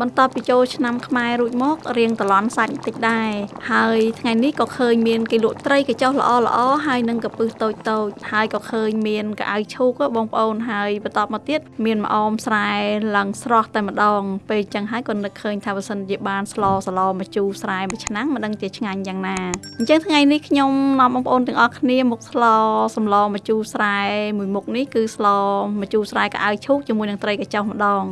បន្ទាប់ពីចូលឆ្នាំខ្មែររួចមករៀងតឡន់សាច់បន្តិចដែរហើយថ្ងៃនេះក៏ឃើញមានគេលក់ត្រីកញ្ចុះល្អល្អហើយនឹងកពឹសតូចតូចហើយក៏ឃើញមានកៅអៅឈូកបងប្អូនហើយបន្តមកទៀតមានម្អមស្រែឡើងស្រស់តែម្ដងពេលចឹងហើយក៏នឹកឃើញថាបើសិនជាបានស្លសឡមកជូរស្រែមួយឆ្នាំមិនដឹងជាឆ្ងាញ់យ៉ាងណាអញ្ចឹងថ្ងៃនេះខ្ញុំនាំបងប្អូនទាំងអស់គ្នាមកស្លសម្លមកជូរស្រែមួយមុខនេះគឺស្លមកជូរស្រែកៅអៅឈូកជាមួយនឹងត្រីកញ្ចុះម្ដង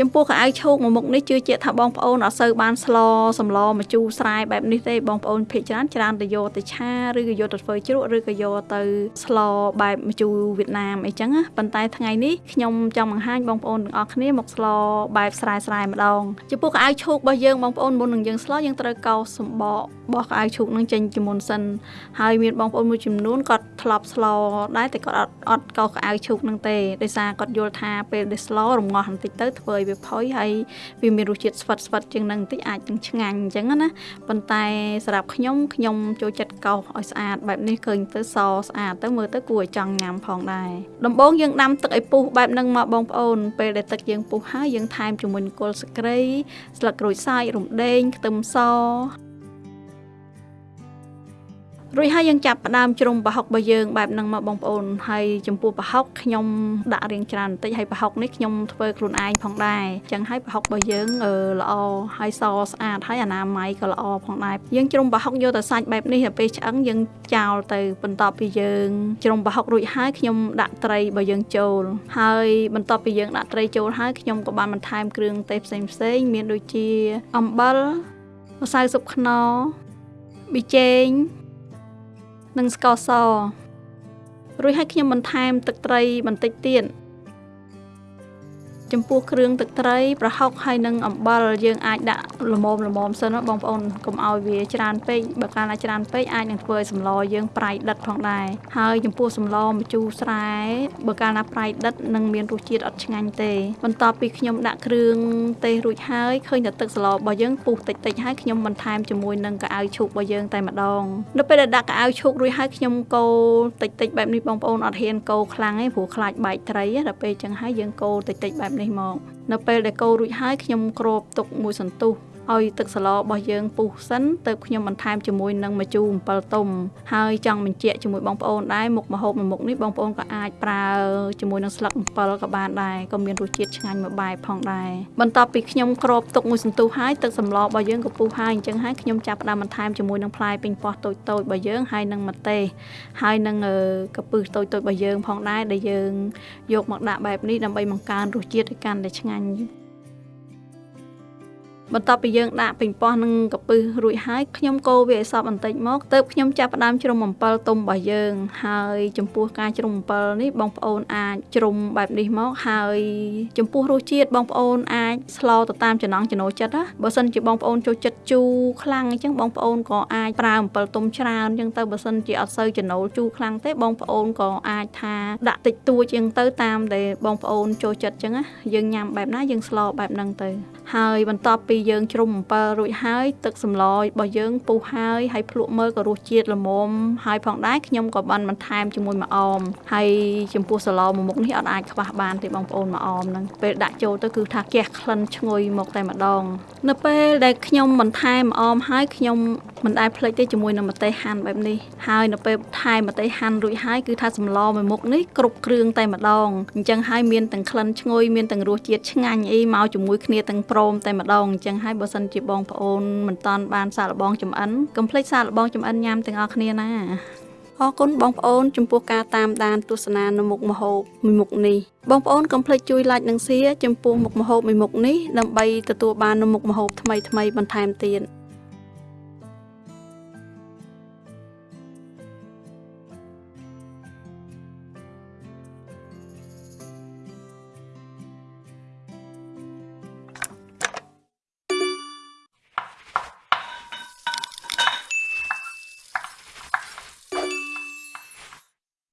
ចំពោះកៅអៅឈោកមួយមុខនេះជឿជាក់ថាបងប្អូនអត់សូវបានស្លសម្លម្ជូរស្រែបែបនេះទេបងប្អូនភាគច្រើនច្រើនទៅយកទៅឆាឬក៏យកទៅធ្វើជ្រក់ឬក៏យកទៅស្លបែបម្ជូរវៀតណាមអីចឹងណាប៉ុន្តែថ្ងៃនេះខ្ញុំចង់បង្ហាញបងប្អូនទាំងអស់គ្នាមកស្លបែបស្រែស្រែម្ដងចំពោះកៅអៅឈោករបស់យើងបងប្អូនមុននឹងយើងស្លយើងត្រូវកោសសម្បក បោះកៅអៅឈូកនឹងចេញជាមុនសិនហើយមានបងប្អូនមួយចំនួនគាត់ធ្លាប់ស្លដែរតែគាត់អត់អត់កោសកៅអៅឈូកនឹងទេដោយសារគាត់យល់ថាពេលដែលស្លរងាស់បន្តិចទៅធ្វើឲ្យវាផុយហើយវាមានរសជាតិស្វិតស្វិតជាងនឹងបន្តិចអាចនឹងឆ្ងាញ់អញ្ចឹងណាប៉ុន្តែសម្រាប់ខ្ញុំខ្ញុំចូលចិត្តកោសឲ្យស្អាតបែបនេះឃើញទៅសស្អាតទៅមើលទៅគួរឲ្យចង់ញ៉ាំផងដែរដំបូងយើងដាំទឹកឲ្យពុះបែបហ្នឹងមកបងប្អូនពេលដែលទឹកយើងពុះហើយយើងថែមជាមួយគល់ស្គ្រីស្លឹកក្រូចសើចរំដេងខ្ទឹមស រួចហើយយើងចាប់ផ្ដើមជ្រុំប្រហុករបស់យើងបែបហ្នឹងមកបងប្អូនហើយចំពោះប្រហុកខ្ញុំដាក់រៀងច្រើនបន្តិចហើយប្រហុកនេះខ្ញុំធ្វើខ្លួនឯងផងដែរអញ្ចឹងហើយប្រហុករបស់យើងល្អហើយសស្អាតហើយអនាម័យក៏ល្អផងដែរយើងជ្រុំប្រហុកយកតែសាច់បែបនេះទៅពេលឆ្អឹងយើងចោលទៅបន្ទាប់ពីយើងជ្រុំប្រហុករួចហើយខ្ញុំដាក់ត្រីរបស់យើងចូលហើយបន្ទាប់ពីយើងដាក់ត្រីចូលហើយខ្ញុំក៏បានបន្ថែមគ្រឿងទេសផ្សេងផ្សេងមានដូចជាអំបិលម្សៅស៊ុបខ្នុរប៊ីចេង និងស្ករសរួចហើយខ្ញុំបន្ថែមទឹកត្រីបន្តិចទៀត ចំពោះគ្រឿងទឹកត្រីប្រហុកហើយនិងអំបិលយើងអាចដាក់ល្មមល្មមសិនបងប្អូនកុំឲ្យវាច្រើនពេកបើកាលណាច្រើនពេកអាចនឹងធ្វើឲ្យសម្លយើងប្រៃដិតផងដែរហើយចំពោះសម្លម្ជូរស្រែបើកាលណាប្រៃដិតនឹងមានរសជាតិអត់ឆ្ងាញ់ទេបន្ទាប់ពីខ្ញុំដាក់គ្រឿងទេសរួចហើយឃើញតែទឹកសម្លរបស់យើងពុះតិចតិចហើយខ្ញុំបន្ថែមជាមួយនឹងកៅអៅឈូករបស់យើងតែម្ដងនៅពេលដែលដាក់កៅអៅឈូករួចហើយខ្ញុំកូរតិចតិចបែបនេះបងប្អូនអត់ហ៊ានកូរខ្លាំងទេព្រោះខ្លាចបែកត្រីដល់ពេលចឹងហើយយើងកូរតិចតិចបែបនេះមក នៅពេលដែលកូររួចហើយខ្ញុំគ្របទុកមួយសន្ទុះ ឲ្យទឹកសឡរបស់យើងពុះសិនទៅខ្ញុំបន្ថែមជាមួយនឹងម្ជូរអំពិលទុំហើយចង់បញ្ជាក់ជាមួយបងប្អូនដែរមុខម្ហូបមួយមុខនេះបងប្អូនក៏អាចប្រើជាមួយនឹងស្លឹកអំពិលក៏បានដែរក៏មានរសជាតិឆ្ងាញ់មួយបែបផងដែរបន្ទាប់ពីខ្ញុំគ្របទុកមួយសន្ទុះហើយទឹកសម្លរបស់យើងក៏ពុះហើយអញ្ចឹងហើយខ្ញុំចាប់ផ្ដើមបន្ថែមជាមួយនឹងផ្លែពេញប៉ោះតូចតូចរបស់យើងហើយនឹងម្ទេសហើយនឹងកពឹសតូចតូចរបស់យើងផងដែរដែលយើងយកមកដាក់បែបនេះដើម្បីបង្កើនរសជាតិឲ្យកាន់តែឆ្ងាញ់ បន្ទាប់ពីយើងដាក់ពេញប៉ោះនឹងកពឹសរួចហើយខ្ញុំកូរវាឲ្យសព្វបន្តិចមកទើបខ្ញុំចាប់ផ្ដើមជ្រុំអំពិលទុំរបស់យើង ហើយចំពោះការជ្រុំអំពិលនេះបងប្អូនអាចជ្រុំបែបនេះមកហើយចំពោះរសជាតិបងប្អូនអាចស្លទៅតាមចំណង់ចំណូលចិត្តណាបើសិនជាបងប្អូនចូលចិត្តជូរខ្លាំងអញ្ចឹងបងប្អូនក៏អាចប្រើអំពិលទុំច្រើនអញ្ចឹងទៅបើសិនជាអត់សូវចំណូលជូរខ្លាំងទេបងប្អូនក៏អាចថាដាក់តិចតួចអញ្ចឹងទៅតាមដែលបងប្អូនចូលចិត្តអញ្ចឹងណាយើងញ៉ាំបែបណាយើងស្លបែបហ្នឹងទៅ ហើយបន្ទាប់ពីយើងជ្រុំអំពិលរួចហើយ ទឹកសម្លរបស់យើងពុះហើយហើយភ្លក់មើលក៏រសជាតិល្មមហើយផងដែរខ្ញុំក៏បានបន្ថែមជាមួយម្អមហើយចំពោះសាឡមួយមុខនេះអត់អាចខ្វះបានទេបងប្អូនម្អមហ្នឹងពេលដាក់ចូលទៅគឺថាគះក្លិនឈ្ងុយមកតែម្ដង នៅពេលដែលខ្ញុំបន្ថែមម្អមហើយខ្ញុំ មិនដែលភ្លេចទេជាមួយនឹងម្ទេសហាន់បែបនេះហើយនៅពេលថែមម្ទេសហាន់រួចហើយគឺថាសម្លមួយមុខនេះគ្រប់គ្រឿងតែម្ដងអញ្ចឹងហើយមានទាំងក្លិនឈ្ងុយមានទាំងរសជាតិឆ្ងាញ់អីមកជាមួយគ្នាទាំងព្រមតែម្ដងអញ្ចឹងហើយបើសិនជាបងប្អូនមិនតាន់បានសាកល្បងចំអិនកុំភ្លេចសាកល្បងចំអិនញ៉ាំទាំងអស់គ្នាណាអរគុណបងប្អូនចំពោះការតាមដានទស្សនានៅមុខម្ហូបមួយមុខនេះបងប្អូនកុំភ្លេចជួយ like និង share ចំពោះមុខម្ហូបមួយមុខនេះដើម្បីទទួលបាននៅមុខម្ហូបថ្មីៗបន្ថែមទៀត